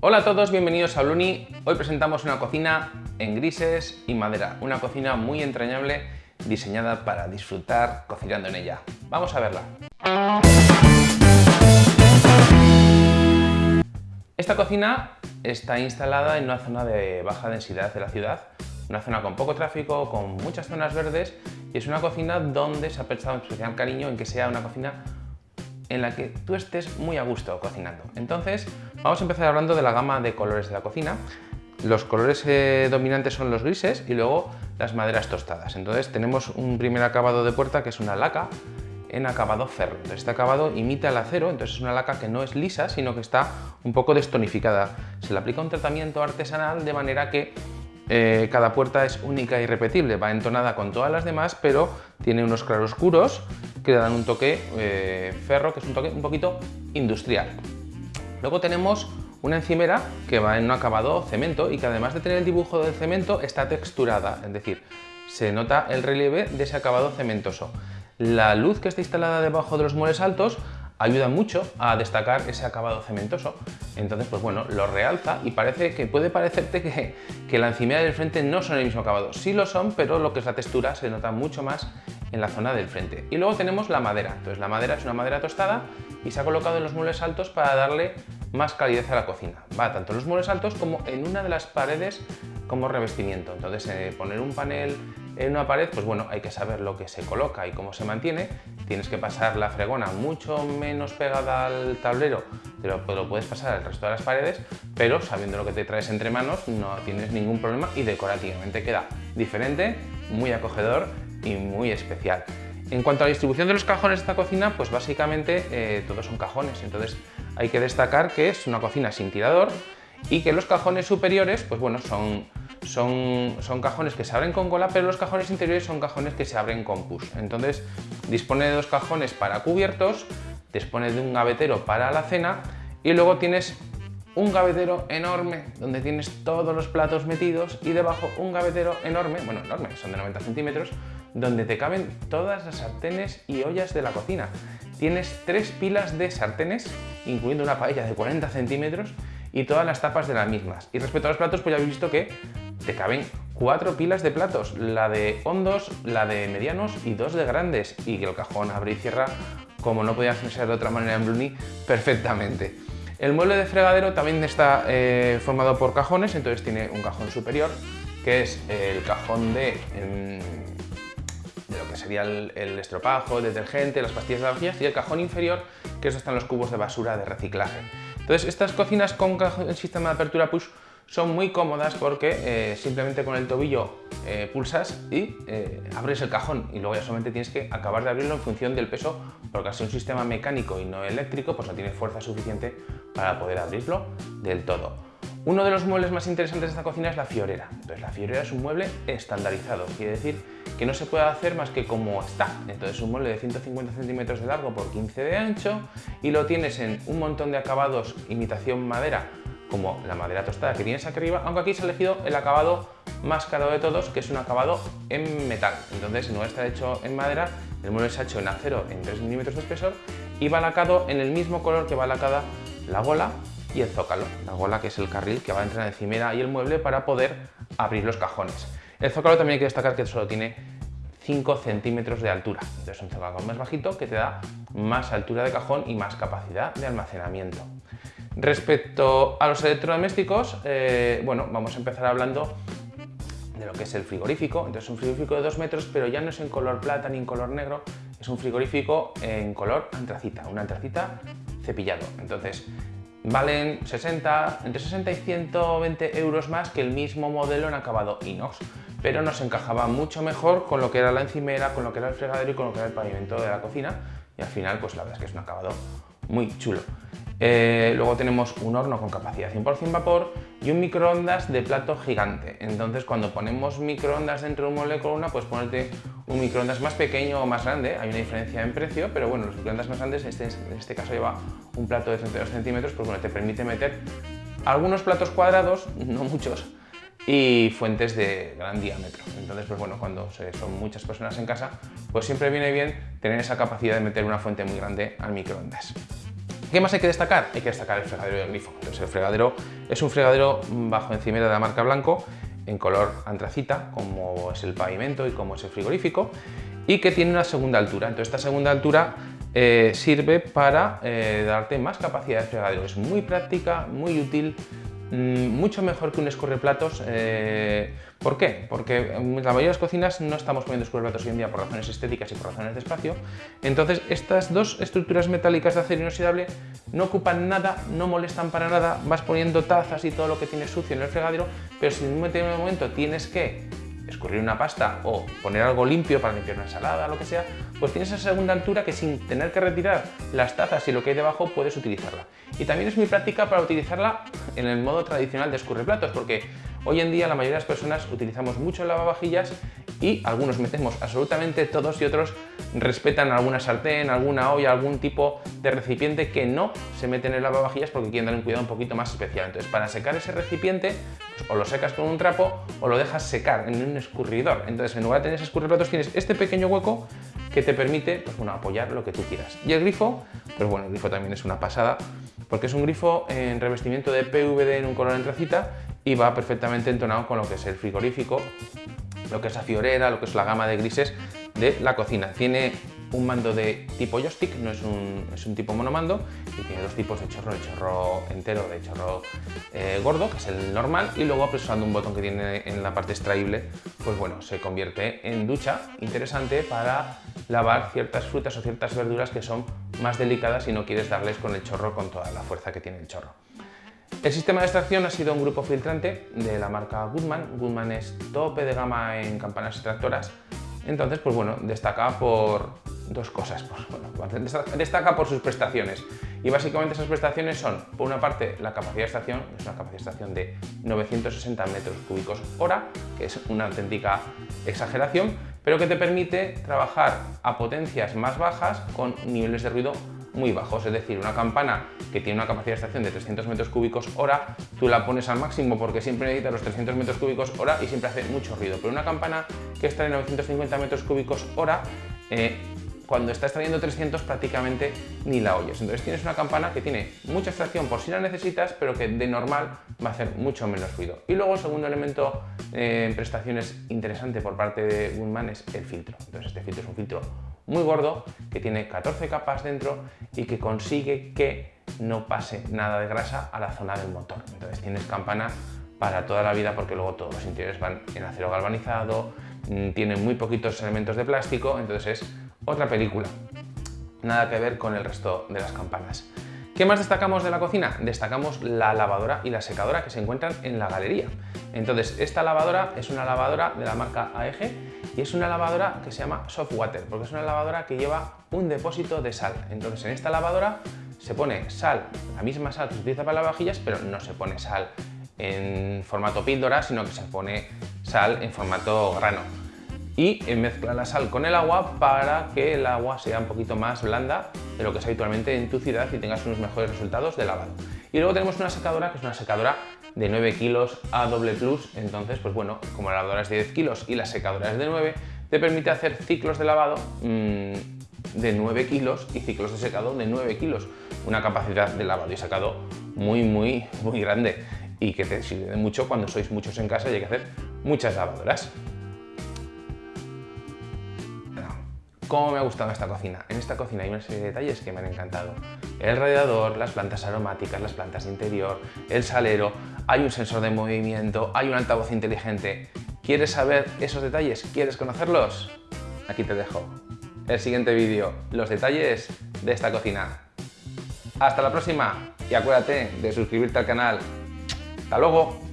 Hola a todos, bienvenidos a Bluni. Hoy presentamos una cocina en grises y madera, una cocina muy entrañable diseñada para disfrutar cocinando en ella. Vamos a verla. Esta cocina está instalada en una zona de baja densidad de la ciudad, una zona con poco tráfico, con muchas zonas verdes y es una cocina donde se ha prestado especial cariño en que sea una cocina en la que tú estés muy a gusto cocinando. Entonces, vamos a empezar hablando de la gama de colores de la cocina. Los colores eh, dominantes son los grises y luego las maderas tostadas. Entonces tenemos un primer acabado de puerta que es una laca en acabado ferro. este acabado imita el acero, entonces es una laca que no es lisa, sino que está un poco destonificada. Se le aplica un tratamiento artesanal de manera que eh, cada puerta es única y repetible, va entonada con todas las demás, pero tiene unos claroscuros que le dan un toque eh, ferro, que es un toque un poquito industrial. Luego tenemos una encimera que va en un acabado cemento y que además de tener el dibujo del cemento está texturada, es decir, se nota el relieve de ese acabado cementoso. La luz que está instalada debajo de los muebles altos ayuda mucho a destacar ese acabado cementoso. Entonces, pues bueno, lo realza y parece que puede parecerte que, que la encimera del frente no son el mismo acabado. Sí lo son, pero lo que es la textura se nota mucho más en la zona del frente. Y luego tenemos la madera. Entonces la madera es una madera tostada y se ha colocado en los muebles altos para darle más calidez a la cocina. Va tanto en los muebles altos como en una de las paredes como revestimiento. Entonces eh, poner un panel en una pared, pues bueno, hay que saber lo que se coloca y cómo se mantiene. Tienes que pasar la fregona mucho menos pegada al tablero, pero lo puedes pasar al resto de las paredes, pero sabiendo lo que te traes entre manos no tienes ningún problema y decorativamente queda diferente, muy acogedor y muy especial. En cuanto a la distribución de los cajones de esta cocina, pues básicamente eh, todos son cajones, entonces hay que destacar que es una cocina sin tirador y que los cajones superiores, pues bueno, son son, son cajones que se abren con cola, pero los cajones interiores son cajones que se abren con push. Entonces dispone de dos cajones para cubiertos, dispone de un gavetero para la cena y luego tienes un gavetero enorme donde tienes todos los platos metidos y debajo un gavetero enorme, bueno enorme, son de 90 centímetros, donde te caben todas las sartenes y ollas de la cocina. Tienes tres pilas de sartenes, incluyendo una paella de 40 centímetros y todas las tapas de las mismas. Y respecto a los platos, pues ya habéis visto que te caben cuatro pilas de platos, la de hondos, la de medianos y dos de grandes, y que el cajón abre y cierra, como no podía ser de otra manera en Bruni, perfectamente. El mueble de fregadero también está eh, formado por cajones, entonces tiene un cajón superior, que es el cajón de, em, de lo que sería el, estropajo, el detergente, las pastillas de lavavajillas, y el cajón inferior, que eso están los cubos de basura de reciclaje. Entonces, estas cocinas con el sistema de apertura push son muy cómodas porque eh, simplemente con el tobillo eh, pulsas y eh, abres el cajón y luego ya solamente tienes que acabar de abrirlo en función del peso porque al ser un sistema mecánico y no eléctrico pues no tiene fuerza suficiente para poder abrirlo del todo. Uno de los muebles más interesantes de esta cocina es la fiorera. Entonces la fiorera es un mueble estandarizado, quiere decir que no se puede hacer más que como está. Entonces es un mueble de 150 centímetros de largo por 15 de ancho y lo tienes en un montón de acabados imitación madera como la madera tostada que tienes aquí arriba, aunque aquí se ha elegido el acabado más caro de todos, que es un acabado en metal. Entonces no está hecho en madera, el mueble se ha hecho en acero en 3 milímetros de espesor y va lacado en el mismo color que va lacada la gola y el zócalo. La gola que es el carril que va entre la encimera y el mueble para poder abrir los cajones. El zócalo también hay que destacar que solo tiene 5 centímetros de altura. Entonces un zócalo más bajito que te da más altura de cajón y más capacidad de almacenamiento. Respecto a los electrodomésticos, eh, bueno, vamos a empezar hablando de lo que es el frigorífico. Entonces un frigorífico de 2 metros, pero ya no es en color plata ni en color negro, es un frigorífico en color antracita, un antracita cepillado. Entonces valen 60, entre 60 y 120 euros más que el mismo modelo en acabado inox, pero nos encajaba mucho mejor con lo que era la encimera, con lo que era el fregadero y con lo que era el pavimento de la cocina y al final pues la verdad es que es un acabado muy chulo. Eh, luego tenemos un horno con capacidad 100% vapor y un microondas de plato gigante. Entonces cuando ponemos microondas dentro de un mueble de columna, pues ponerte un microondas más pequeño o más grande. Hay una diferencia en precio, pero bueno, los microondas más grandes, este, en este caso lleva un plato de 32 centímetros, pues bueno, te permite meter algunos platos cuadrados, no muchos, y fuentes de gran diámetro. Entonces, pues bueno, cuando son muchas personas en casa, pues siempre viene bien tener esa capacidad de meter una fuente muy grande al microondas. ¿Qué más hay que destacar? Hay que destacar el fregadero del grifo. Entonces, el fregadero es un fregadero bajo encimera de la marca Blanco en color antracita, como es el pavimento y como es el frigorífico, y que tiene una segunda altura. Entonces, esta segunda altura eh, sirve para eh, darte más capacidad de fregadero. Es muy práctica, muy útil, mucho mejor que un escurreplatos. Eh, ¿Por qué? Porque en la mayoría de las cocinas no estamos poniendo escurreplatos hoy en día por razones estéticas y por razones de espacio. Entonces, estas dos estructuras metálicas de acero inoxidable no ocupan nada, no molestan para nada. Vas poniendo tazas y todo lo que tienes sucio en el fregadero, pero si en un momento tienes que escurrir una pasta o poner algo limpio para limpiar una ensalada, lo que sea, pues tienes esa segunda altura que sin tener que retirar las tazas y lo que hay debajo puedes utilizarla. Y también es muy práctica para utilizarla en el modo tradicional de escurreplatos, porque hoy en día la mayoría de las personas utilizamos mucho lavavajillas y algunos metemos absolutamente todos y otros respetan alguna sartén, alguna olla, algún tipo de recipiente que no se mete en el lavavajillas porque quieren darle un cuidado un poquito más especial. Entonces, para secar ese recipiente, o lo secas con un trapo o lo dejas secar en un escurridor. Entonces, en lugar de tener ese escurriplatos, tienes este pequeño hueco que te permite pues, bueno, apoyar lo que tú quieras. Y el grifo, pues bueno, el grifo también es una pasada porque es un grifo en revestimiento de PVD en un color antracita y va perfectamente entonado con lo que es el frigorífico lo que es la fiorera, lo que es la gama de grises de la cocina. Tiene un mando de tipo joystick, no es un, es un tipo monomando, y tiene dos tipos de chorro, el chorro entero, de chorro eh, gordo, que es el normal, y luego presionando un botón que tiene en la parte extraíble, pues bueno, se convierte en ducha interesante para lavar ciertas frutas o ciertas verduras que son más delicadas y no quieres darles con el chorro con toda la fuerza que tiene el chorro. El sistema de extracción ha sido un grupo filtrante de la marca Goodman. Goodman es tope de gama en campanas extractoras. Entonces, pues bueno, destaca por dos cosas. Pues, bueno, destaca por sus prestaciones. Y básicamente esas prestaciones son, por una parte, la capacidad de extracción, es una capacidad de extracción de 960 metros cúbicos hora, que es una auténtica exageración, pero que te permite trabajar a potencias más bajas con niveles de ruido muy bajos, es decir, una campana que tiene una capacidad de extracción de 300 metros cúbicos hora, tú la pones al máximo porque siempre necesita los 300 metros cúbicos hora y siempre hace mucho ruido, pero una campana que está en 950 metros cúbicos hora, eh, cuando está extrayendo 300 prácticamente ni la oyes. Entonces tienes una campana que tiene mucha extracción por si la necesitas, pero que de normal va a hacer mucho menos ruido. Y luego el segundo elemento eh, en prestaciones interesante por parte de Woodman es el filtro. Entonces este filtro es un filtro muy gordo que tiene 14 capas dentro y que consigue que no pase nada de grasa a la zona del motor. Entonces tienes campana para toda la vida porque luego todos los interiores van en acero galvanizado, mm, tienen muy poquitos elementos de plástico, entonces es otra película. Nada que ver con el resto de las campanas. ¿Qué más destacamos de la cocina? Destacamos la lavadora y la secadora que se encuentran en la galería. Entonces, esta lavadora es una lavadora de la marca AEG y es una lavadora que se llama Soft Water, porque es una lavadora que lleva un depósito de sal. Entonces, en esta lavadora se pone sal, la misma sal que se utiliza para lavavajillas, pero no se pone sal en formato píldora, sino que se pone sal en formato grano y mezcla la sal con el agua para que el agua sea un poquito más blanda de lo que es habitualmente en tu ciudad y tengas unos mejores resultados de lavado. Y luego tenemos una secadora que es una secadora de 9 kilos a doble plus, entonces pues bueno, como la lavadora es de 10 kilos y la secadora es de 9, te permite hacer ciclos de lavado mmm, de 9 kilos y ciclos de secado de 9 kilos, una capacidad de lavado y secado muy muy muy grande y que te sirve mucho cuando sois muchos en casa y hay que hacer muchas lavadoras. ¿Cómo me ha gustado esta cocina? En esta cocina hay una serie de detalles que me han encantado. El radiador, las plantas aromáticas, las plantas de interior, el salero, hay un sensor de movimiento, hay un altavoz inteligente. ¿Quieres saber esos detalles? ¿Quieres conocerlos? Aquí te dejo. El siguiente vídeo, los detalles de esta cocina. Hasta la próxima y acuérdate de suscribirte al canal. ¡Hasta luego!